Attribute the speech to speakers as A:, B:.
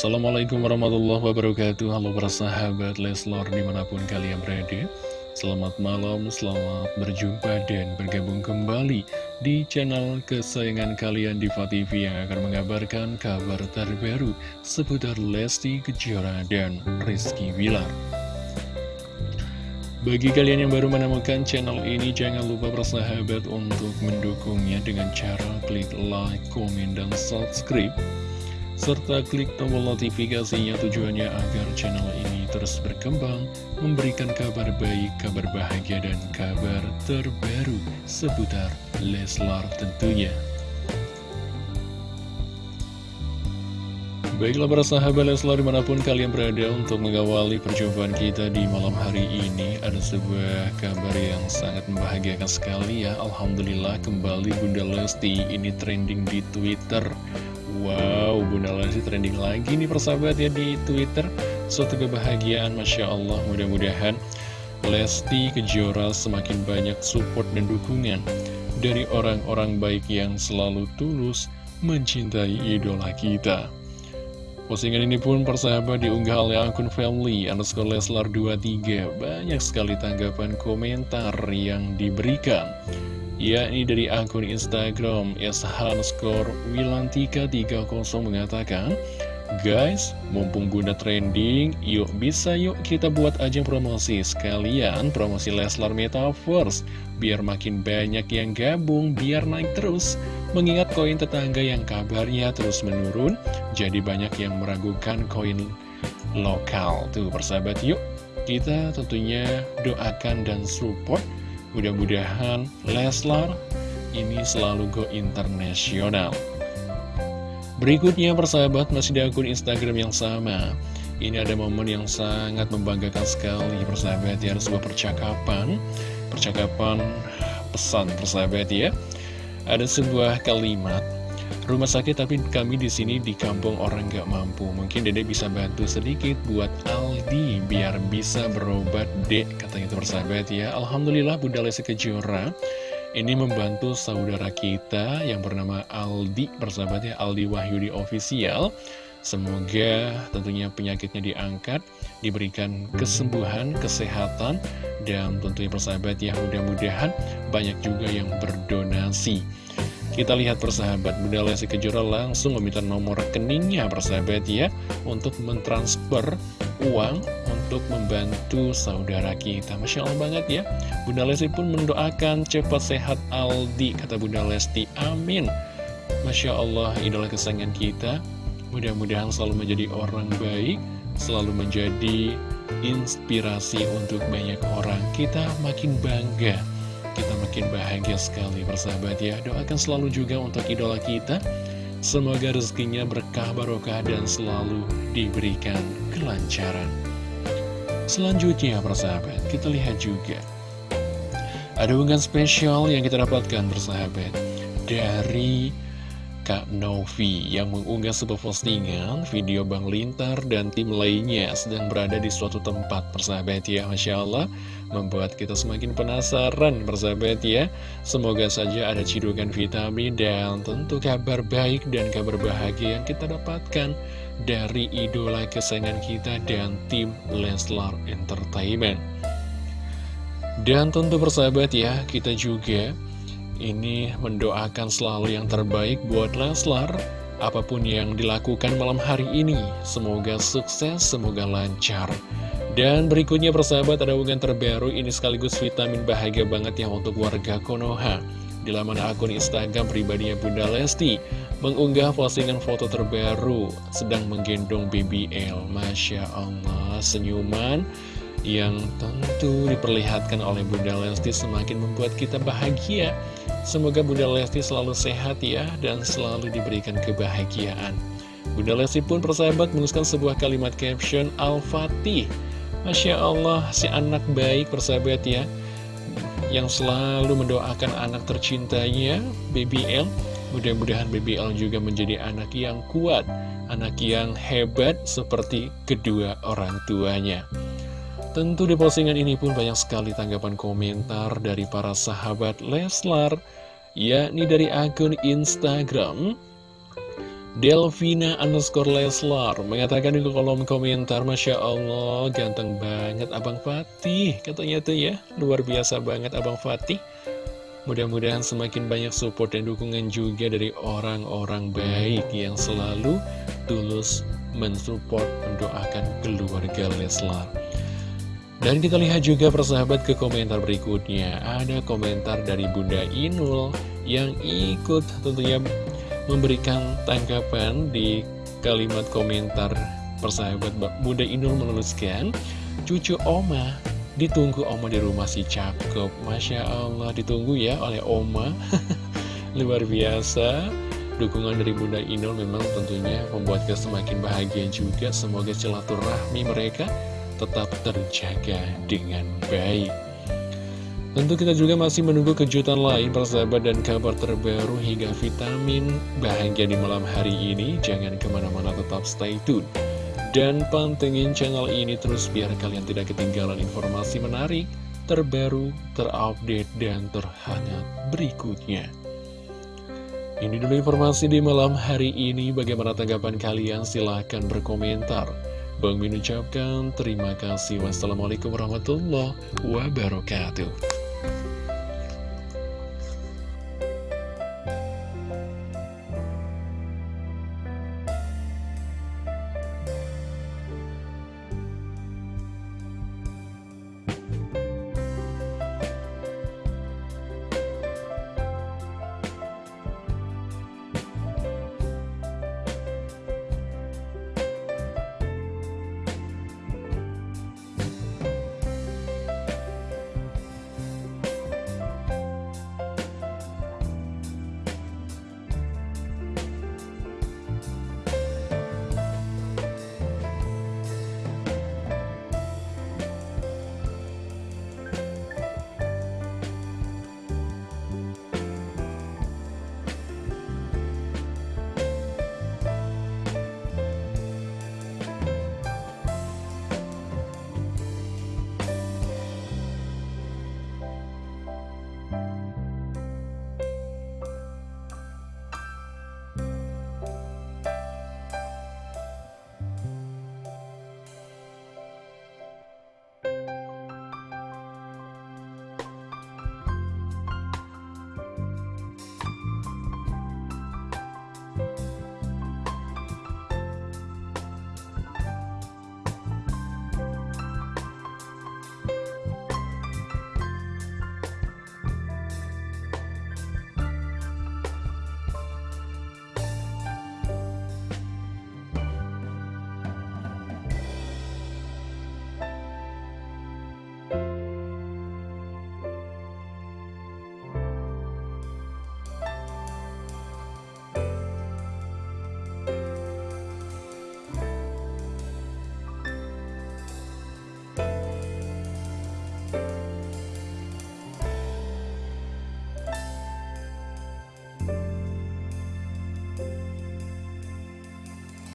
A: Assalamualaikum warahmatullahi wabarakatuh. Halo para sahabat Leslar di mana pun kalian berada. Selamat malam, selamat berjumpa dan bergabung kembali di channel kesayangan kalian Diva TV yang akan mengabarkan kabar terbaru seputar Lesti Kejora dan Rizky Wilar. Bagi kalian yang baru menemukan channel ini, jangan lupa bersahabat untuk mendukungnya dengan cara klik like, komen, dan subscribe serta klik tombol notifikasinya tujuannya agar channel ini terus berkembang, memberikan kabar baik, kabar bahagia, dan kabar terbaru seputar Leslar tentunya. Baiklah para sahabat Leslar di mana pun kalian berada untuk mengawali perjumpaan kita di malam hari ini Ada sebuah kabar yang sangat membahagiakan sekali ya Alhamdulillah kembali Bunda Lesti ini trending di Twitter Wow, Bunda Lesti trending lagi nih persahabat ya di Twitter. Suatu kebahagiaan, Masya Allah. Mudah-mudahan Lesti Kejora semakin banyak support dan dukungan Dari orang-orang baik yang selalu tulus mencintai idola kita. Postingan ini pun persahabat diunggah oleh akun family underscore Leslar 23 Banyak sekali tanggapan komentar yang diberikan yakni dari akun Instagram Wilantika 30 mengatakan Guys, mumpung bunda trending, yuk bisa yuk kita buat ajang promosi sekalian promosi Leslar Metaverse biar makin banyak yang gabung, biar naik terus. Mengingat koin tetangga yang kabarnya terus menurun, jadi banyak yang meragukan koin lokal. Tuh persahabat yuk, kita tentunya doakan dan support Mudah-mudahan Leslar ini selalu go internasional. Berikutnya persahabat masih di akun Instagram yang sama. Ini ada momen yang sangat membanggakan sekali persahabat ya, ada sebuah percakapan, percakapan pesan persahabat ya. Ada sebuah kalimat rumah sakit tapi kami di sini di kampung orang gak mampu. Mungkin dedek bisa bantu sedikit buat Aldi biar bisa berobat dek katanya itu persahabat ya. Alhamdulillah Bunda Lesti Kejora ini membantu saudara kita yang bernama Aldi persahabat ya Aldi Wahyudi Official. Semoga tentunya penyakitnya diangkat, diberikan kesembuhan, kesehatan, dan tentunya persahabat ya mudah-mudahan banyak juga yang berdonasi. Kita lihat persahabat, Bunda Lesti Kejora langsung meminta nomor rekeningnya persahabat ya Untuk mentransfer uang untuk membantu saudara kita. Masya Allah banget ya. Bunda Lesti pun mendoakan cepat sehat Aldi Kata Bunda Lesti, amin. Masya Allah, idola kesayangan kita. Mudah-mudahan selalu menjadi orang baik Selalu menjadi inspirasi untuk banyak orang. Kita makin bangga makin bahagia sekali bersahabat ya. Doakan selalu juga untuk idola kita. Semoga rezekinya berkah barokah dan selalu diberikan kelancaran. Selanjutnya persahabat kita lihat juga Ada unggahan spesial yang kita dapatkan bersahabat Dari Kak Novi yang mengunggah sebuah postingan video Bang Lintar dan tim lainnya sedang berada di suatu tempat persahabat ya Masya Allah. Membuat kita semakin penasaran persahabat ya. Semoga saja ada cidukan vitamin dan tentu kabar baik dan kabar bahagia yang kita dapatkan dari idola kesayangan kita dan tim Leslar Entertainment. Dan tentu persahabat ya kita juga ini mendoakan selalu yang terbaik buat Leslar. Apa pun yang dilakukan malam hari ini Semoga sukses, semoga lancar. Dan berikutnya persahabat ada hubungan terbaru. Ini sekaligus vitamin bahagia banget ya untuk warga Konoha. Di laman akun Instagram pribadinya Bunda Lesti Mengunggah postingan foto terbaru Sedang menggendong BBL Masya Allah senyuman yang tentu diperlihatkan oleh Bunda Lesti semakin membuat kita bahagia. Semoga Bunda Lesti selalu sehat ya dan selalu diberikan kebahagiaan. Bunda Lesti pun persahabat menuliskan sebuah kalimat caption Al-Fatih. Masya Allah, si anak baik persahabat ya, yang selalu mendoakan anak tercintanya, BBL. Mudah-mudahan BBL juga menjadi anak yang kuat, anak yang hebat seperti kedua orang tuanya. Tentu di postingan ini pun banyak sekali tanggapan komentar dari para sahabat Leslar, yakni dari akun Instagram. Delvina underscore Leslar mengatakan di kolom komentar Masya Allah ganteng banget Abang Fatih katanya tuh ya luar biasa banget Abang Fatih mudah-mudahan semakin banyak support dan dukungan juga dari orang-orang baik yang selalu tulus mensupport mendoakan keluarga Leslar dan kita lihat juga persahabat ke komentar berikutnya. Ada komentar dari Bunda Inul yang ikut tentunya memberikan tanggapan di kalimat komentar persahabat Bunda Inul menuliskan Cucu Oma ditunggu Oma di rumah si cakep Masya Allah ditunggu ya oleh Oma. Luar biasa. Dukungan dari Bunda Inul memang tentunya membuat kita semakin bahagia juga. Semoga silaturahmi mereka tetap terjaga dengan baik Tentu kita juga masih menunggu kejutan lain persahabat dan kabar terbaru hingga vitamin bahagia di malam hari ini. Jangan ke mana-mana tetap stay tune. Dan pantengin channel ini terus biar kalian tidak ketinggalan informasi menarik, terbaru, terupdate, dan terhangat berikutnya. Ini dulu informasi di malam hari ini. Bagaimana tanggapan kalian? Silahkan berkomentar. Bang Min ucapkan terima kasih. Wassalamualaikum warahmatullahi wabarakatuh.